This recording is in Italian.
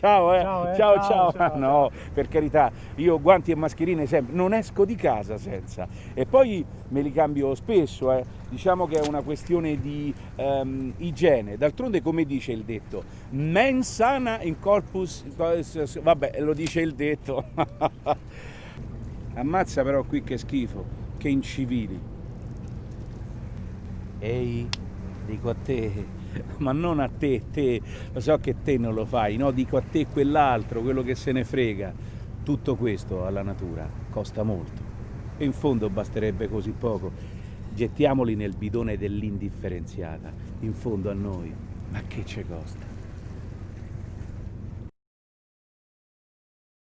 ciao, eh. Ciao, eh. ciao, Ciao, ciao. No, per carità, io guanti e mascherine sempre, non esco di casa senza. E poi me li cambio spesso, eh. diciamo che è una questione di ehm, igiene. D'altronde, come dice il detto, mens sana in corpus, vabbè, lo dice il detto. Ammazza però qui che schifo, che incivili. Ehi, dico a te, ma non a te, te, lo so che te non lo fai, no, dico a te quell'altro, quello che se ne frega. Tutto questo alla natura costa molto e in fondo basterebbe così poco. Gettiamoli nel bidone dell'indifferenziata, in fondo a noi, ma che ci costa?